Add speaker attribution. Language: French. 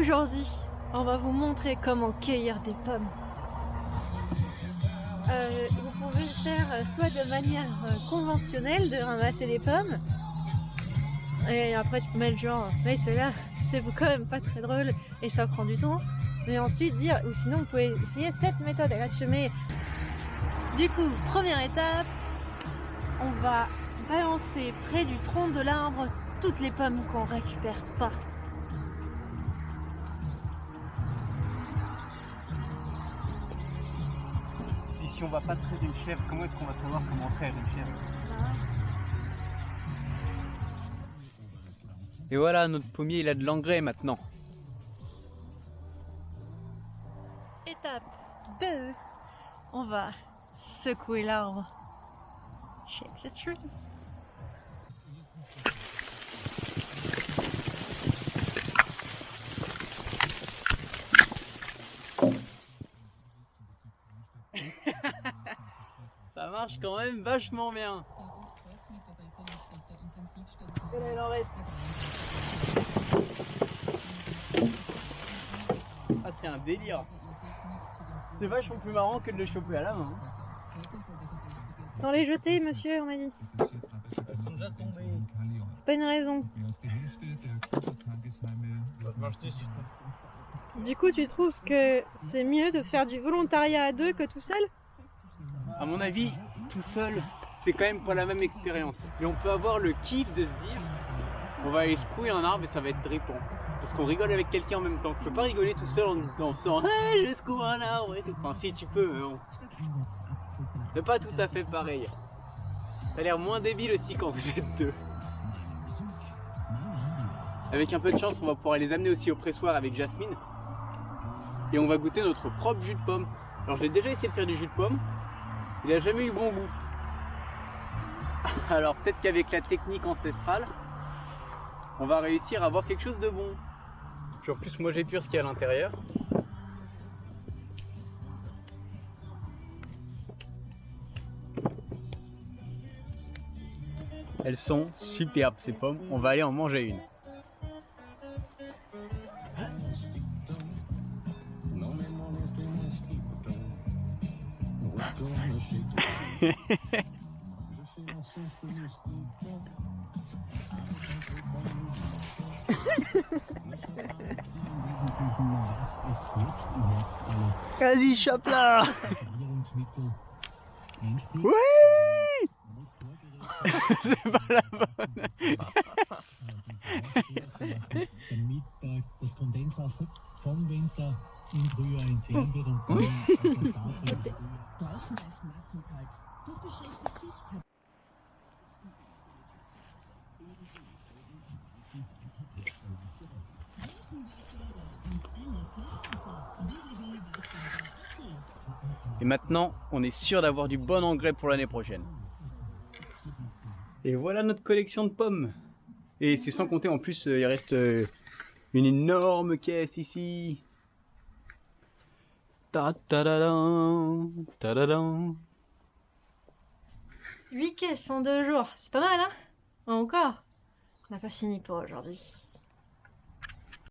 Speaker 1: Aujourd'hui, on va vous montrer comment cueillir des pommes. Euh, vous pouvez le faire euh, soit de manière euh, conventionnelle, de ramasser des pommes, et après tu peux mettre genre, mais cela c'est quand même pas très drôle et ça prend du temps. Mais ensuite dire, ou sinon vous pouvez essayer cette méthode, elle a Du coup, première étape, on va balancer près du tronc de l'arbre toutes les pommes qu'on récupère pas.
Speaker 2: Si on va pas traire une chèvre, comment est-ce qu'on va savoir comment traire une chèvre Et voilà, notre pommier il a de l'engrais maintenant.
Speaker 1: Étape 2, on va secouer l'arbre. Shake the tree.
Speaker 2: Marche quand même vachement bien. il en reste. Ah, c'est un délire. C'est vachement plus marrant que de le choper à la main. Hein.
Speaker 1: Sans les jeter, monsieur, on a dit.
Speaker 2: Sont déjà.
Speaker 1: Pas une raison. Du coup, tu trouves que c'est mieux de faire du volontariat à deux que tout seul?
Speaker 2: À mon avis, tout seul, c'est quand même pas la même expérience. Et on peut avoir le kiff de se dire, on va aller secouer un arbre et ça va être drippant. Parce qu'on rigole avec quelqu'un en même temps. Tu peux pas rigoler tout seul en dansant hey, je secoue un arbre. Enfin, si tu peux, mais bon. C'est pas tout à fait pareil. Ça a l'air moins débile aussi quand vous êtes deux. Avec un peu de chance, on va pouvoir les amener aussi au pressoir avec Jasmine. Et on va goûter notre propre jus de pomme. Alors j'ai déjà essayé de faire du jus de pomme. Il n'a jamais eu bon goût. Alors peut-être qu'avec la technique ancestrale, on va réussir à avoir quelque chose de bon. Puis en plus moi j'ai pur ce qu'il y a à l'intérieur. Elles sont superbes ces pommes, on va aller en manger une. Was ist Quasi Schöppler! Hui! Der Mittag, das Kondenswasser vom Winter La bonne Et maintenant, on est sûr d'avoir du bon engrais pour l'année prochaine. Et voilà notre collection de pommes. Et c'est sans compter en plus, euh, il reste euh, une énorme caisse ici. Ta ta da ta da
Speaker 1: 8 caisses en deux jours, c'est pas mal hein? Encore? On n'a pas fini pour aujourd'hui.